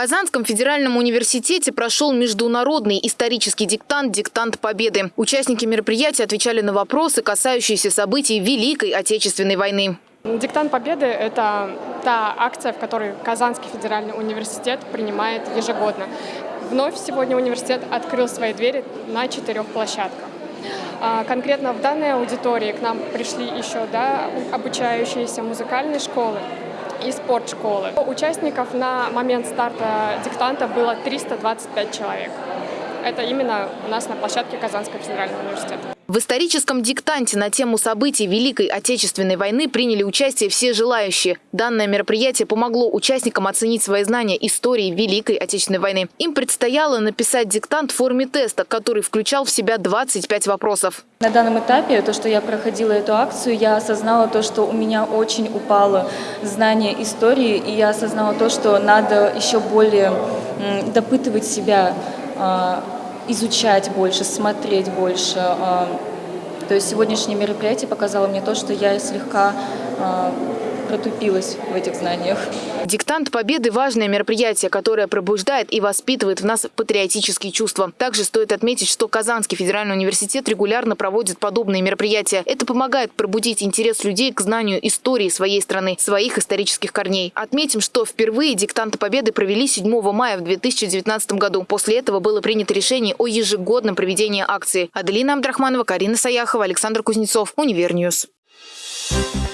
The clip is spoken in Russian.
Казанском федеральном университете прошел международный исторический диктант «Диктант Победы». Участники мероприятия отвечали на вопросы, касающиеся событий Великой Отечественной войны. Диктант Победы – это та акция, в которой Казанский федеральный университет принимает ежегодно. Вновь сегодня университет открыл свои двери на четырех площадках. А, конкретно в данной аудитории к нам пришли еще да, обучающиеся музыкальной школы, и спортшколы. Участников на момент старта диктанта было 325 человек. Это именно у нас на площадке Казанского федерального университета. В историческом диктанте на тему событий Великой Отечественной войны приняли участие все желающие. Данное мероприятие помогло участникам оценить свои знания истории Великой Отечественной войны. Им предстояло написать диктант в форме теста, который включал в себя 25 вопросов. На данном этапе, то, что я проходила эту акцию, я осознала то, что у меня очень упало знание истории, и я осознала то, что надо еще более допытывать себя а, изучать больше, смотреть больше. А, то есть сегодняшнее мероприятие показало мне то, что я слегка а, протупилась в этих знаниях. Диктант Победы – важное мероприятие, которое пробуждает и воспитывает в нас патриотические чувства. Также стоит отметить, что Казанский федеральный университет регулярно проводит подобные мероприятия. Это помогает пробудить интерес людей к знанию истории своей страны, своих исторических корней. Отметим, что впервые диктант Победы провели 7 мая в 2019 году. После этого было принято решение о ежегодном проведении акции. Аделина Абдрахманова, Карина Саяхова, Александр Кузнецов, Универньюз. Thank you.